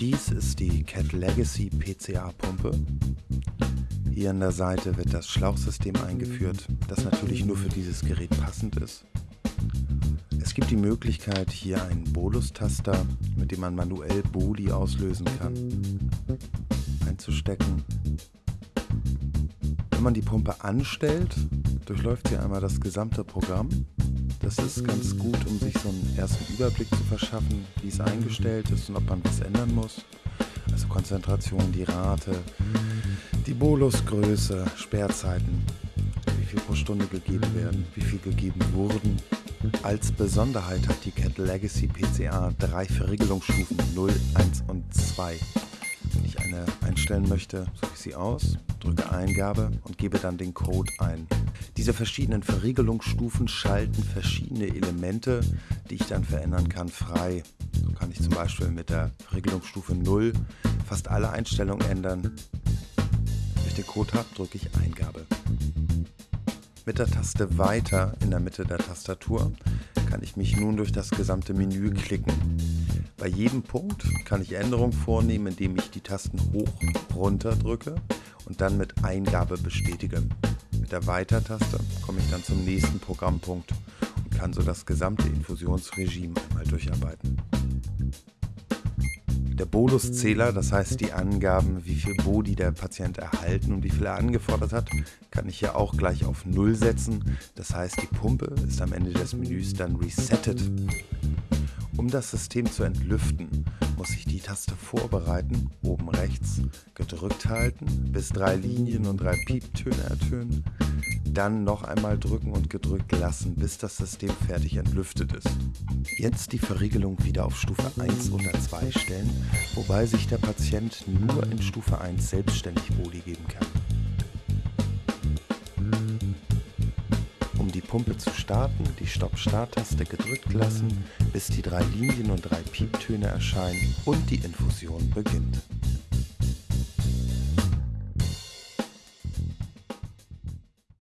Dies ist die Cat Legacy PCA Pumpe. Hier an der Seite wird das Schlauchsystem eingeführt, das natürlich nur für dieses Gerät passend ist. Es gibt die Möglichkeit, hier einen Bolus-Taster, mit dem man manuell Boli auslösen kann, einzustecken. Wenn man die Pumpe anstellt, durchläuft sie einmal das gesamte Programm. Das ist ganz gut, um sich so einen ersten Überblick zu verschaffen, wie es eingestellt ist und ob man was ändern muss. Also Konzentration, die Rate, die Bolusgröße, Sperrzeiten, wie viel pro Stunde gegeben werden, wie viel gegeben wurden. Als Besonderheit hat die Cat Legacy PCA drei Verriegelungsstufen 0, 1 und 2. Eine einstellen möchte, suche ich sie aus, drücke Eingabe und gebe dann den Code ein. Diese verschiedenen Verriegelungsstufen schalten verschiedene Elemente, die ich dann verändern kann, frei. So kann ich zum Beispiel mit der Verriegelungsstufe 0 fast alle Einstellungen ändern. Wenn ich den Code habe, drücke ich Eingabe. Mit der Taste Weiter in der Mitte der Tastatur kann ich mich nun durch das gesamte Menü klicken. Bei jedem Punkt kann ich Änderungen vornehmen, indem ich die Tasten hoch, runter drücke und dann mit Eingabe bestätige. Mit der Weiter-Taste komme ich dann zum nächsten Programmpunkt und kann so das gesamte Infusionsregime einmal durcharbeiten. Der Boluszähler, das heißt die Angaben, wie viel Bodi der Patient erhalten und wie viel er angefordert hat, kann ich hier auch gleich auf 0 setzen. Das heißt, die Pumpe ist am Ende des Menüs dann resettet. Um das System zu entlüften, muss ich die Taste Vorbereiten, oben rechts, gedrückt halten, bis drei Linien und drei Pieptöne ertönen, dann noch einmal drücken und gedrückt lassen, bis das System fertig entlüftet ist. Jetzt die Verriegelung wieder auf Stufe 1 oder 2 stellen, wobei sich der Patient nur in Stufe 1 selbstständig Boli geben kann. Pumpe zu starten, die Stopp-Start-Taste gedrückt lassen, bis die drei Linien und drei Pieptöne erscheinen und die Infusion beginnt.